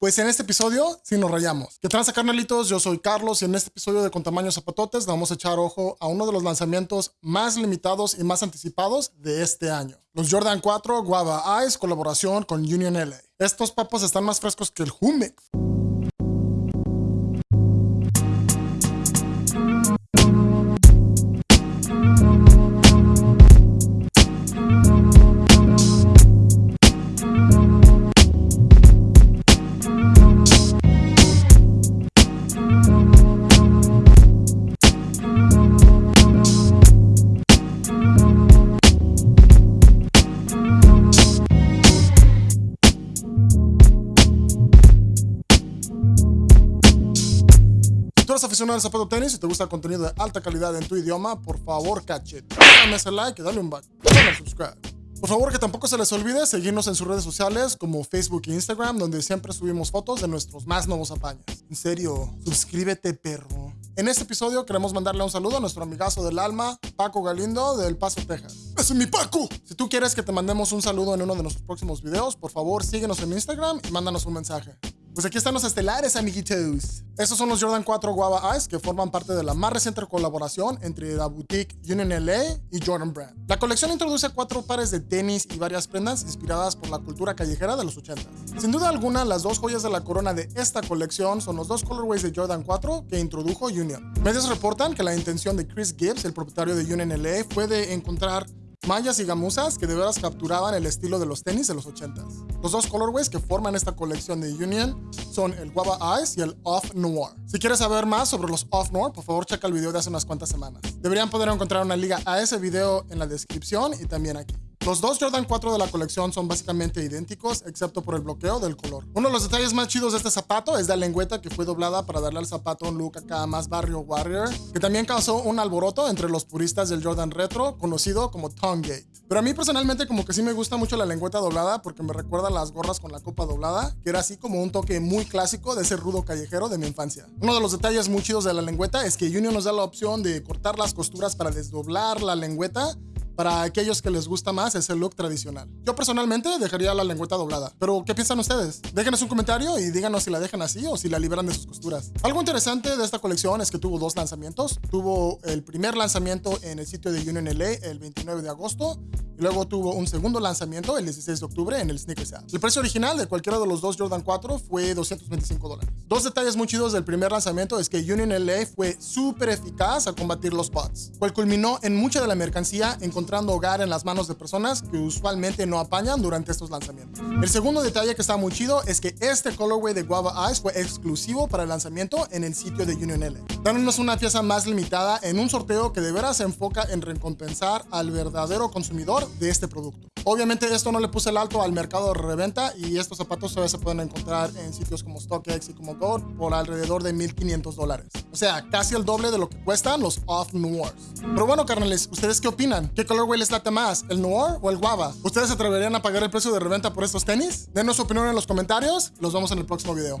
Pues en este episodio sí nos rayamos. ¿Qué transa carnalitos? Yo soy Carlos y en este episodio de Con Tamaño Zapatotes vamos a echar ojo a uno de los lanzamientos más limitados y más anticipados de este año. Los Jordan 4 Guava Ice colaboración con Union LA. Estos papas están más frescos que el Humex. Tú eres aficionado al zapato tenis y te gusta el contenido de alta calidad en tu idioma, por favor, cachet. Dame ese like dale un back. Dale subscribe. Por favor, que tampoco se les olvide seguirnos en sus redes sociales como Facebook e Instagram, donde siempre subimos fotos de nuestros más nuevos apaños. En serio, suscríbete, perro. En este episodio queremos mandarle un saludo a nuestro amigazo del alma, Paco Galindo, del Paso, Texas. ¡Ese es mi Paco! Si tú quieres que te mandemos un saludo en uno de nuestros próximos videos, por favor síguenos en Instagram y mándanos un mensaje. Pues aquí están los estelares, amiguitos. Estos son los Jordan 4 Guava Ice que forman parte de la más reciente colaboración entre la boutique Union LA y Jordan Brand. La colección introduce cuatro pares de tenis y varias prendas inspiradas por la cultura callejera de los 80. Sin duda alguna, las dos joyas de la corona de esta colección son los dos colorways de Jordan 4 que introdujo Union. Medios reportan que la intención de Chris Gibbs, el propietario de Union LA, fue de encontrar mallas y gamuzas que de veras capturaban el estilo de los tenis de los 80s. Los dos colorways que forman esta colección de Union son el Guava Ice y el Off Noir. Si quieres saber más sobre los Off Noir, por favor checa el video de hace unas cuantas semanas. Deberían poder encontrar una liga a ese video en la descripción y también aquí. Los dos Jordan 4 de la colección son básicamente idénticos, excepto por el bloqueo del color. Uno de los detalles más chidos de este zapato es la lengüeta que fue doblada para darle al zapato un look acá más barrio warrior, que también causó un alboroto entre los puristas del Jordan retro, conocido como Tongue. Pero a mí personalmente como que sí me gusta mucho la lengüeta doblada porque me recuerda a las gorras con la copa doblada, que era así como un toque muy clásico de ese rudo callejero de mi infancia. Uno de los detalles muy chidos de la lengüeta es que Union nos da la opción de cortar las costuras para desdoblar la lengüeta para aquellos que les gusta más ese look tradicional. Yo personalmente dejaría la lengüeta doblada, pero ¿qué piensan ustedes? Déjenos un comentario y díganos si la dejan así o si la liberan de sus costuras. Algo interesante de esta colección es que tuvo dos lanzamientos. Tuvo el primer lanzamiento en el sitio de Union LA el 29 de agosto Luego tuvo un segundo lanzamiento el 16 de octubre en el Sneakers App. El precio original de cualquiera de los dos Jordan 4 fue 225 dólares. Dos detalles muy chidos del primer lanzamiento es que Union LA fue súper eficaz al combatir los bots, cual culminó en mucha de la mercancía encontrando hogar en las manos de personas que usualmente no apañan durante estos lanzamientos. El segundo detalle que está muy chido es que este colorway de Guava Ice fue exclusivo para el lanzamiento en el sitio de Union LA, dándonos una pieza más limitada en un sorteo que de veras se enfoca en recompensar al verdadero consumidor de este producto. Obviamente esto no le puse el alto al mercado de reventa y estos zapatos todavía se pueden encontrar en sitios como StockX y como Gold por alrededor de 1500 dólares. O sea, casi el doble de lo que cuestan los Off Noirs. Pero bueno, carnales, ¿ustedes qué opinan? ¿Qué colorway les late más, el Noir o el Guava? ¿Ustedes se atreverían a pagar el precio de reventa por estos tenis? Denos su opinión en los comentarios. Los vemos en el próximo video.